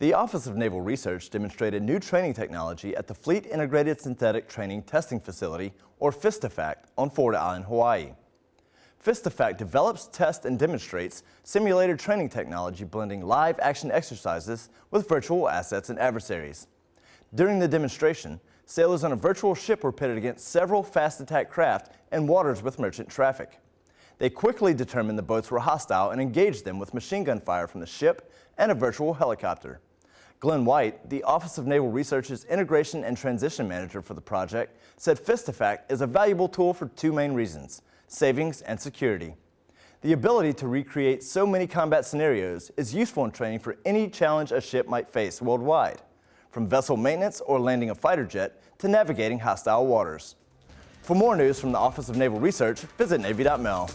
The Office of Naval Research demonstrated new training technology at the Fleet Integrated Synthetic Training Testing Facility, or FIST2FAC, on Ford Island, Hawaii. FIST2FAC develops, tests, and demonstrates simulated training technology blending live action exercises with virtual assets and adversaries. During the demonstration, sailors on a virtual ship were pitted against several fast attack craft and waters with merchant traffic. They quickly determined the boats were hostile and engaged them with machine gun fire from the ship and a virtual helicopter. Glenn White, the Office of Naval Research's Integration and Transition Manager for the project, said FIST2FAC is a valuable tool for two main reasons, savings and security. The ability to recreate so many combat scenarios is useful in training for any challenge a ship might face worldwide, from vessel maintenance or landing a fighter jet to navigating hostile waters. For more news from the Office of Naval Research, visit Navy.mil.